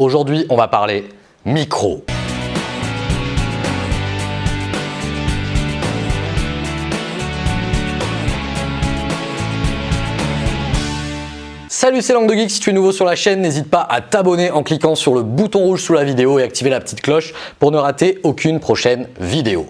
Aujourd'hui, on va parler micro. Salut, c'est Langue de Geek. Si tu es nouveau sur la chaîne, n'hésite pas à t'abonner en cliquant sur le bouton rouge sous la vidéo et activer la petite cloche pour ne rater aucune prochaine vidéo.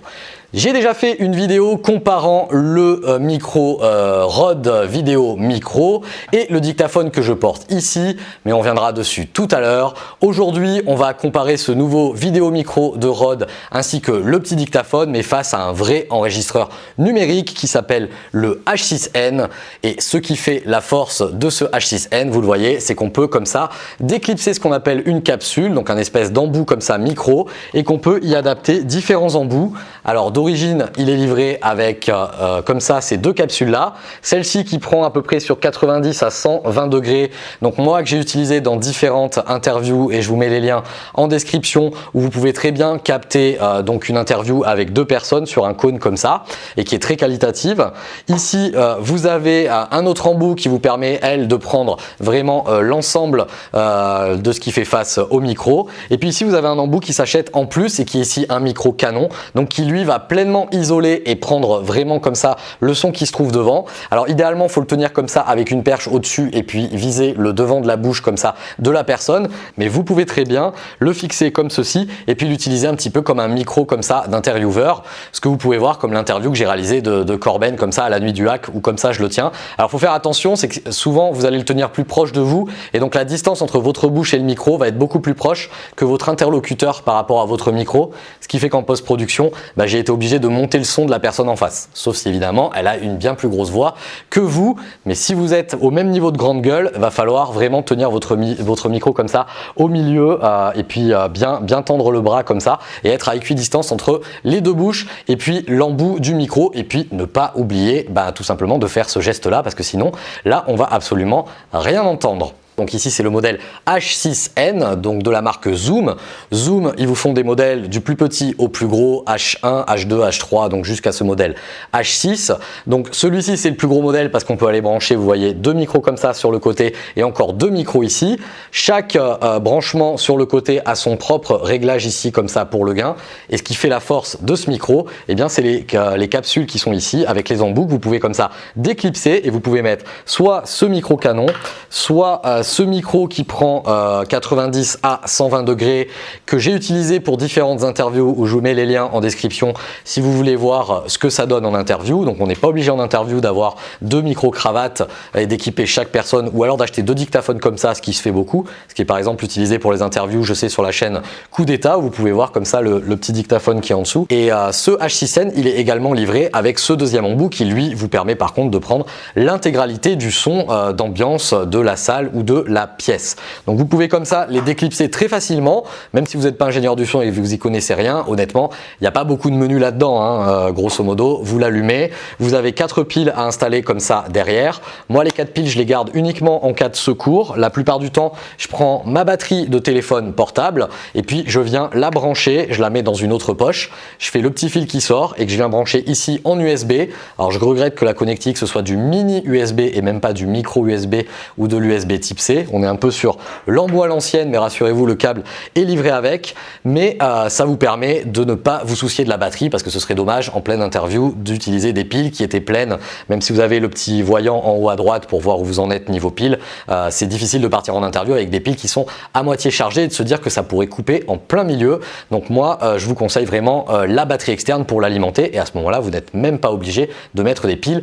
J'ai déjà fait une vidéo comparant le euh, micro euh, Rode Vidéo Micro et le dictaphone que je porte ici, mais on viendra dessus tout à l'heure. Aujourd'hui, on va comparer ce nouveau vidéo micro de Rode ainsi que le petit dictaphone, mais face à un vrai enregistreur numérique qui s'appelle le H6N. Et ce qui fait la force de ce H6N, vous le voyez, c'est qu'on peut comme ça déclipser ce qu'on appelle une capsule, donc un espèce d'embout comme ça micro, et qu'on peut y adapter différents embouts. Alors d'origine, il est livré avec euh, euh, comme ça ces deux capsules là. Celle-ci qui prend à peu près sur 90 à 120 degrés. Donc moi que j'ai utilisé dans différentes interviews et je vous mets les liens en description où vous pouvez très bien capter euh, donc une interview avec deux personnes sur un cône comme ça et qui est très qualitative. Ici, vous avez un autre embout qui vous permet, elle, de prendre vraiment l'ensemble de ce qui fait face au micro. Et puis ici, vous avez un embout qui s'achète en plus et qui est ici un micro canon, donc qui lui va pleinement isoler et prendre vraiment comme ça le son qui se trouve devant. Alors idéalement, il faut le tenir comme ça avec une perche au-dessus et puis viser le devant de la bouche comme ça de la personne. Mais vous pouvez très bien le fixer comme ceci et puis l'utiliser un petit peu comme un micro comme ça d'intervieweur. Ce que vous pouvez voir comme l'interview que j'ai réalisé de, de, Corben comme ça à la nuit du hack ou comme ça je le tiens. Alors faut faire attention, c'est que souvent vous allez le tenir plus proche de vous et donc la distance entre votre bouche et le micro va être beaucoup plus proche que votre interlocuteur par rapport à votre micro. Ce qui fait qu'en post-production, bah, j'ai été obligé de monter le son de la personne en face. Sauf si évidemment, elle a une bien plus grosse voix que vous. Mais si vous êtes au même niveau de grande gueule, va falloir vraiment tenir votre, votre micro comme ça au milieu euh, et puis euh, bien, bien tendre le bras comme ça et être à équidistance entre les deux bouches et puis l'embout du micro et puis ne pas oublier bah, tout simplement de faire ce geste là parce que sinon là on va absolument rien entendre. Donc ici, c'est le modèle H6N, donc de la marque Zoom. Zoom, ils vous font des modèles du plus petit au plus gros, H1, H2, H3, donc jusqu'à ce modèle H6. Donc celui-ci, c'est le plus gros modèle parce qu'on peut aller brancher, vous voyez, deux micros comme ça sur le côté et encore deux micros ici. Chaque euh, branchement sur le côté a son propre réglage ici comme ça pour le gain. Et ce qui fait la force de ce micro, eh bien, c'est les, euh, les capsules qui sont ici avec les embouts vous pouvez comme ça déclipser et vous pouvez mettre soit ce micro canon, soit euh, ce micro qui prend 90 euh, à 120 degrés que j'ai utilisé pour différentes interviews où je vous mets les liens en description si vous voulez voir euh, ce que ça donne en interview. Donc on n'est pas obligé en interview d'avoir deux micro cravates et d'équiper chaque personne ou alors d'acheter deux dictaphones comme ça, ce qui se fait beaucoup, ce qui est par exemple utilisé pour les interviews, je sais sur la chaîne Coup d'état vous pouvez voir comme ça le, petit dictaphone qui est en dessous. Et ce H6N, il est également livré avec ce deuxième embout qui lui vous permet par contre de prendre l'intégralité du son d'ambiance la salle ou de la pièce. Donc vous pouvez comme ça les déclipser très facilement, même si vous n'êtes pas ingénieur du son et que vous y connaissez rien, honnêtement, il n'y a pas beaucoup de menus là-dedans, hein, euh, grosso modo. Vous l'allumez, vous avez quatre piles à installer comme ça derrière. Moi, les quatre piles, je les garde uniquement en cas de secours. La plupart du temps, je prends ma batterie de téléphone portable et puis je viens la brancher, je la mets dans une autre poche. Je fais le petit fil qui sort et que je viens brancher ici en USB. Alors je regrette que la connectique ce soit du mini USB et même pas du micro USB ou de l'USB type C on est un peu sur l'embout à l'ancienne, mais rassurez-vous, le câble est livré avec. Mais euh, ça vous permet de ne pas vous soucier de la batterie parce que ce serait dommage en pleine interview d'utiliser des piles qui étaient pleines. Même si vous avez le petit voyant en haut à droite pour voir où vous en êtes niveau pile, euh, c'est difficile de partir en interview avec des piles qui sont à moitié chargées et de se dire que ça pourrait couper en plein milieu. Donc moi, euh, je vous conseille vraiment la batterie externe pour l'alimenter et à ce moment-là, vous n'êtes même pas obligé de mettre des piles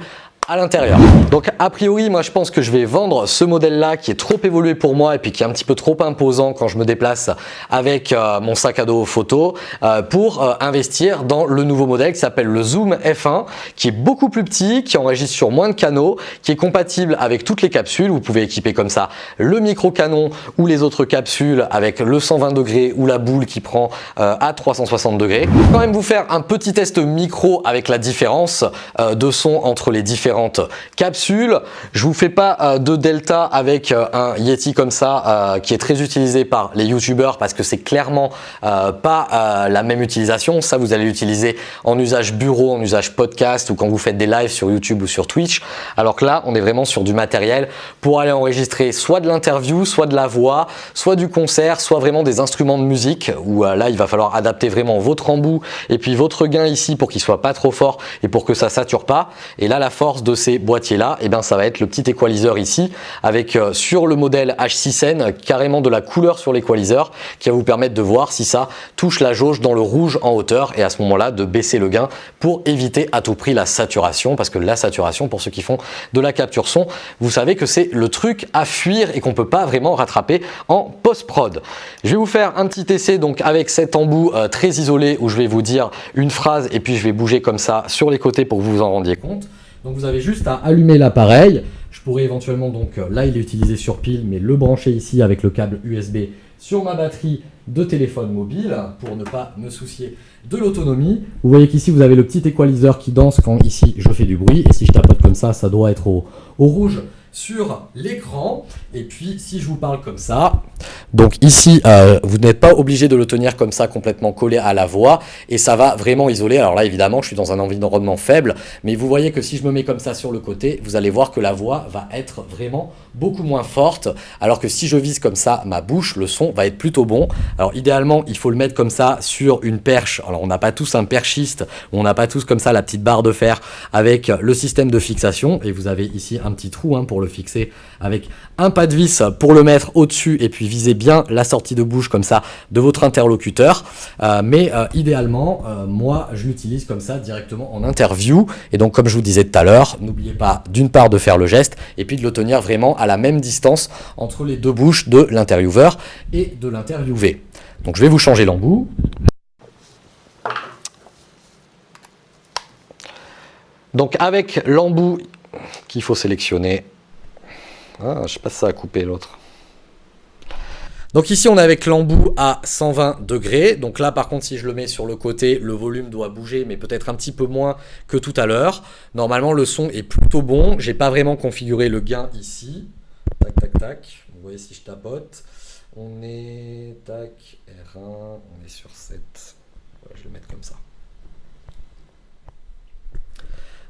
à l'intérieur. Donc a priori, moi je pense que je vais vendre ce modèle-là qui est trop évolué pour moi et puis qui est un petit peu trop imposant quand je me déplace avec euh, mon sac à dos photo euh, pour euh, investir dans le nouveau modèle qui s'appelle le Zoom F1 qui est beaucoup plus petit, qui enregistre sur moins de canaux, qui est compatible avec toutes les capsules. Vous pouvez équiper comme ça le micro canon ou les autres capsules avec le 120 degrés ou la boule qui prend à 360 degrés. Je vais quand même vous faire un petit test micro avec la différence de son entre les différents différentes capsules. Je vous fais pas euh, de delta avec euh, un Yeti comme ça qui est très utilisé par les youtubeurs parce que c'est clairement pas la même utilisation. Ça, vous allez l'utiliser en usage bureau, en usage podcast ou quand vous faites des lives sur YouTube ou sur Twitch. Alors que là, on est vraiment sur du matériel pour aller enregistrer soit de l'interview, soit de la voix, soit du concert, soit vraiment des instruments de musique où là, il va falloir adapter vraiment votre embout et puis votre gain ici pour qu'il soit pas trop fort et pour que ça sature pas. Et là, la force de ces boîtiers là, et eh bien, ça va être le petit équaliseur ici avec euh, sur le modèle H6N carrément de la couleur sur l'équaliseur qui va vous permettre de voir si ça touche la jauge dans le rouge en hauteur et à ce moment-là de baisser le gain pour éviter à tout prix la saturation parce que la saturation pour ceux qui font de la capture son, vous savez que c'est le truc à fuir et qu'on peut pas vraiment rattraper en post-prod. Je vais vous faire un petit essai donc avec cet embout euh, très isolé où je vais vous dire une phrase et puis je vais bouger comme ça sur les côtés pour que vous vous en rendiez compte. Donc vous avez juste à allumer l'appareil. Je pourrais éventuellement, donc euh, là il est utilisé sur pile, mais le brancher ici avec le câble USB sur ma batterie de téléphone mobile pour ne pas me soucier de l'autonomie. Vous voyez qu'ici vous avez le petit équaliseur qui danse quand ici je fais du bruit et si je tapote comme ça, ça doit être au rouge sur l'écran. Et puis, si je vous parle comme ça, donc ici, euh, vous n'êtes pas obligé de le tenir comme ça complètement collé à la voix et ça va vraiment isoler. Alors là, évidemment, je suis dans un environnement faible, mais vous voyez que si je me mets comme ça sur le côté, vous allez voir que la voix va être vraiment beaucoup moins forte, alors que si je vise comme ça ma bouche, le son va être plutôt bon. Alors idéalement, il faut le mettre comme ça sur une perche. Alors on n'a pas tous un perchiste, on n'a pas tous comme ça la petite barre de fer avec le système de fixation et vous avez ici un petit trou hein, pour le fixer avec un pas de vis pour le mettre au-dessus et puis viser bien la sortie de bouche comme ça de votre interlocuteur. Euh, mais euh, idéalement, euh, moi, je l'utilise comme ça directement en interview. Et donc, comme je vous disais tout à l'heure, n'oubliez pas d'une part de faire le geste et puis de le tenir vraiment à la même distance entre les deux bouches de l'intervieweur et de l'interviewé. Donc, je vais vous changer l'embout. Donc avec l'embout qu'il faut sélectionner, ah, je sais pas si ça a coupé l'autre. Donc ici, on est avec l'embout à 120 degrés. Donc là, par contre, si je le mets sur le côté, le volume doit bouger, mais peut-être un petit peu moins que tout à l'heure. Normalement, le son est plutôt bon. J'ai pas vraiment configuré le gain ici. Tac, tac, tac. Vous voyez si je tapote. On est, tac, R1, on est sur 7. je vais le mettre comme ça.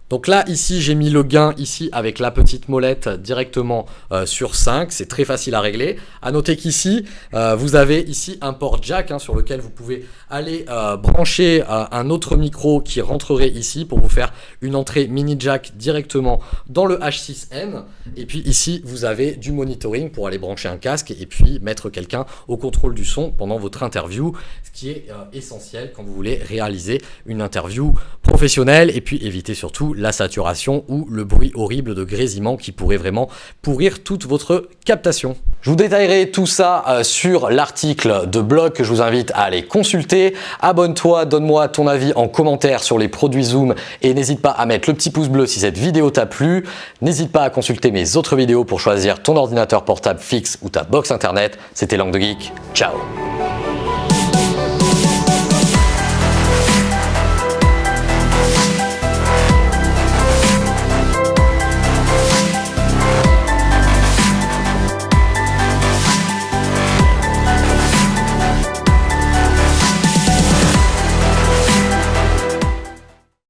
Donc là, ici, j'ai mis le gain ici avec la petite molette directement euh, sur 5. C'est très facile à régler. À noter qu'ici, euh, vous avez ici un port jack hein, sur lequel vous pouvez aller euh, brancher un autre micro qui rentrerait ici pour vous faire une entrée mini jack directement dans le H6N. Et puis ici, vous avez du monitoring pour aller brancher un casque et puis mettre quelqu'un au contrôle du son pendant votre interview, ce qui est essentiel quand vous voulez réaliser une interview et puis éviter surtout la saturation ou le bruit horrible de grésillement qui pourrait vraiment pourrir toute votre captation. Je vous détaillerai tout ça euh, sur l'article de blog que je vous invite à aller consulter. Abonne-toi, donne-moi ton avis en commentaire sur les produits Zoom et n'hésite pas à mettre le petit pouce bleu si cette vidéo t'a plu. N'hésite pas à consulter mes autres vidéos pour choisir ton ordinateur portable fixe ou ta box internet. C'était Langue de Geek. Ciao